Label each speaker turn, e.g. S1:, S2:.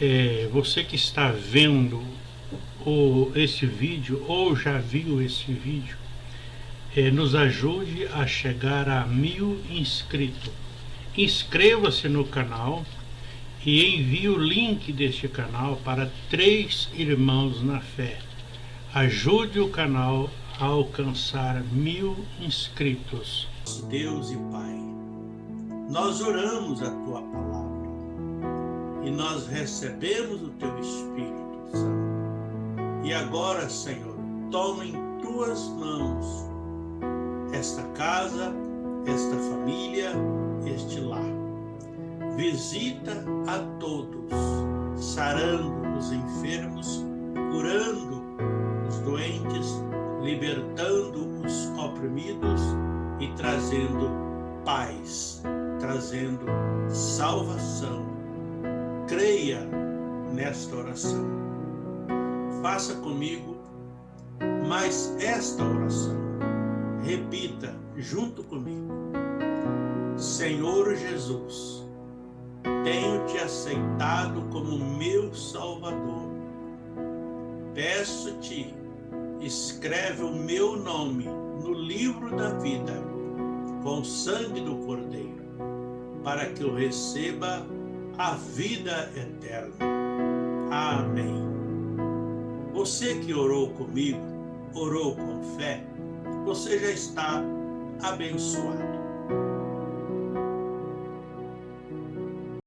S1: é, você que está vendo o, esse vídeo ou já viu esse vídeo, é, nos ajude a chegar a mil inscritos. Inscreva-se no canal e envie o link deste canal para três irmãos na fé. Ajude o canal a alcançar mil inscritos.
S2: Deus e Pai, nós oramos a Tua palavra e nós recebemos o Teu Espírito Santo. E agora, Senhor, toma em Tuas mãos esta casa, esta família, este lar. Visita a todos, sarando os enfermos, curando os doentes, libertando os oprimidos e trazendo paz, trazendo salvação. Creia nesta oração. Faça comigo mais esta oração. Repita junto comigo. Senhor Jesus, tenho te aceitado como meu Salvador. Peço-te, escreve o meu nome no livro da vida, com o sangue do Cordeiro, para que eu receba a vida eterna. Amém. Você que orou comigo, orou com fé, você já está abençoado.